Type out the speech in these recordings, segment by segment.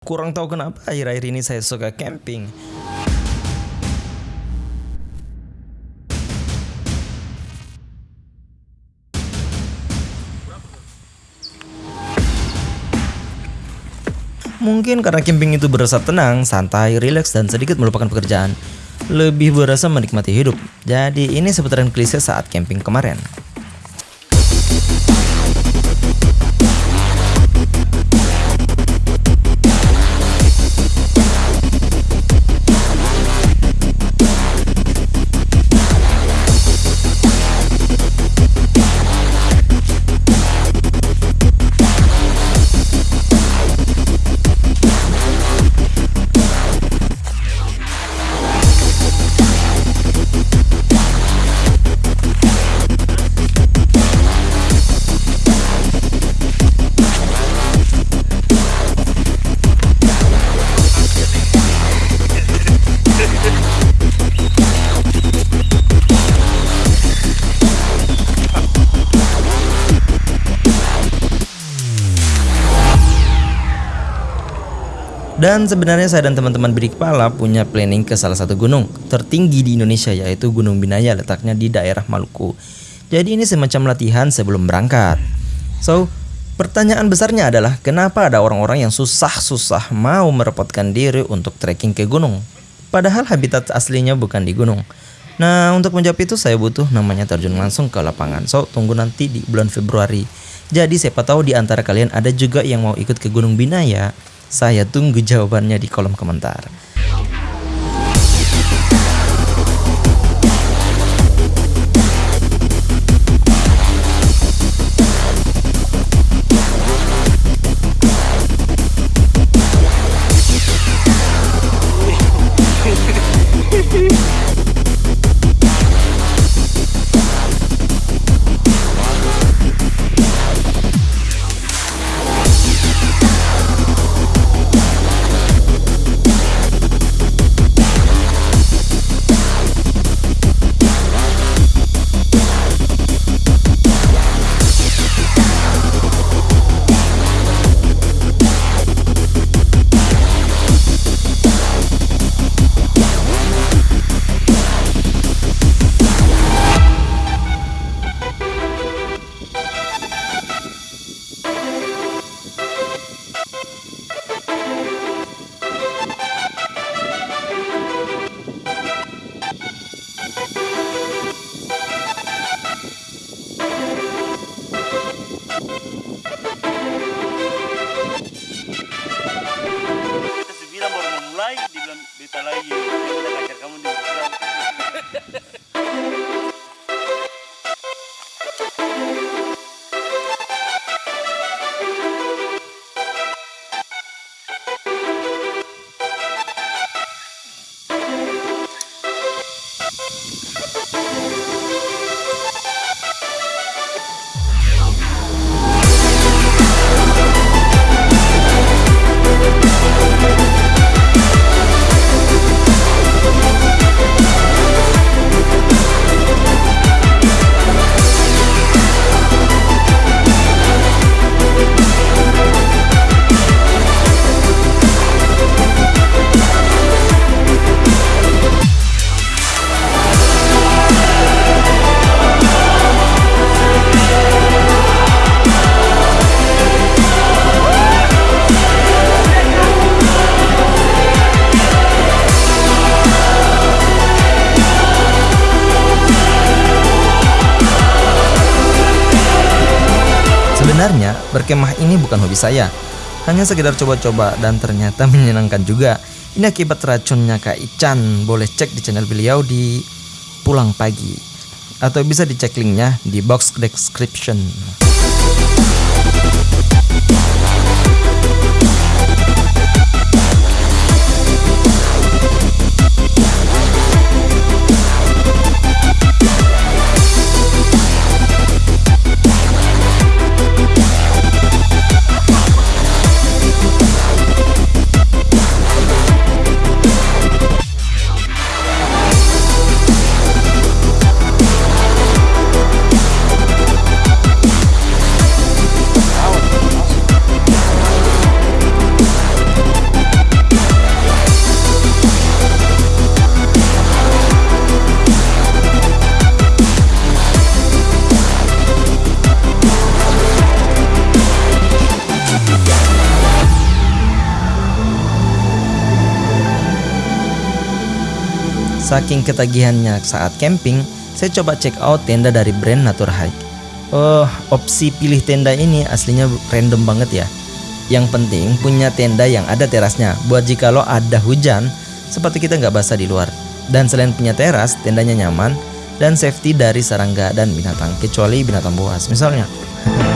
Kurang tahu kenapa akhir-akhir ini saya suka camping. Mungkin karena camping itu berasa tenang, santai, rileks, dan sedikit melupakan pekerjaan. Lebih berasa menikmati hidup. Jadi ini seputaran klise saat camping kemarin. Dan sebenarnya saya dan teman-teman bidik kepala punya planning ke salah satu gunung tertinggi di Indonesia yaitu Gunung Binaya letaknya di daerah Maluku. Jadi ini semacam latihan sebelum berangkat. So, pertanyaan besarnya adalah kenapa ada orang-orang yang susah-susah mau merepotkan diri untuk trekking ke gunung? Padahal habitat aslinya bukan di gunung. Nah, untuk menjawab itu saya butuh namanya terjun langsung ke lapangan. So, tunggu nanti di bulan Februari. Jadi siapa tahu di antara kalian ada juga yang mau ikut ke Gunung Binaya saya tunggu jawabannya di kolom komentar. Berkemah ini bukan hobi saya, hanya sekedar coba-coba dan ternyata menyenangkan juga. Ini akibat racunnya Kak Ican, boleh cek di channel beliau di Pulang Pagi. Atau bisa dicek linknya di box description. Saking ketagihannya saat camping, saya coba check out tenda dari brand Natur Hike. Oh, opsi pilih tenda ini aslinya random banget ya. Yang penting punya tenda yang ada terasnya, buat jika lo ada hujan, seperti kita nggak basah di luar. Dan selain punya teras, tendanya nyaman dan safety dari serangga dan binatang, kecuali binatang buas misalnya.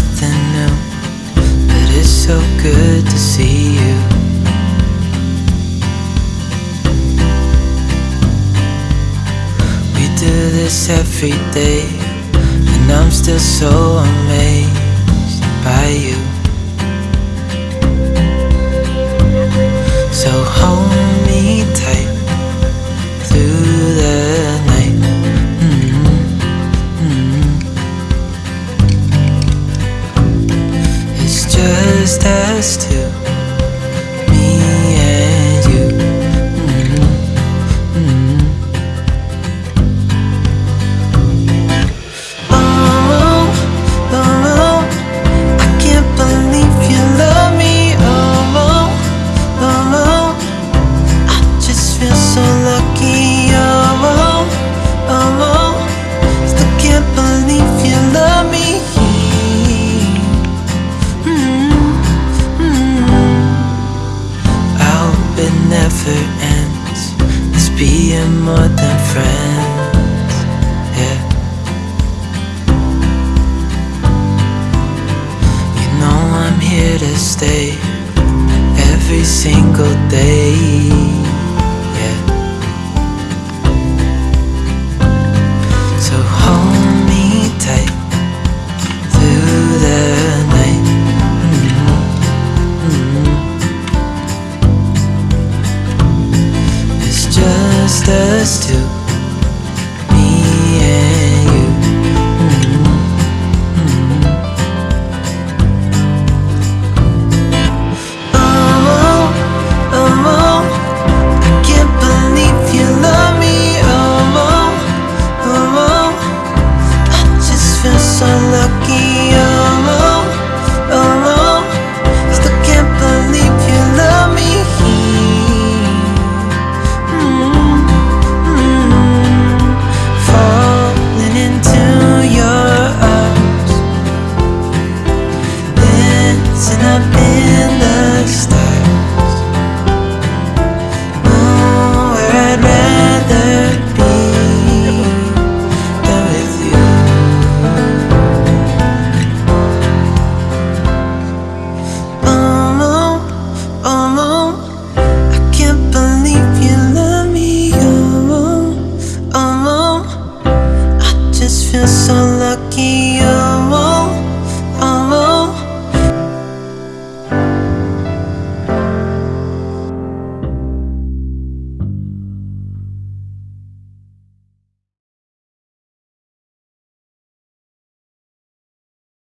nothing new, but it's so good to see you. We do this every day, and I'm still so amazed by you. Never ends. Let's be more than friends. Yeah. You know I'm here to stay every single day.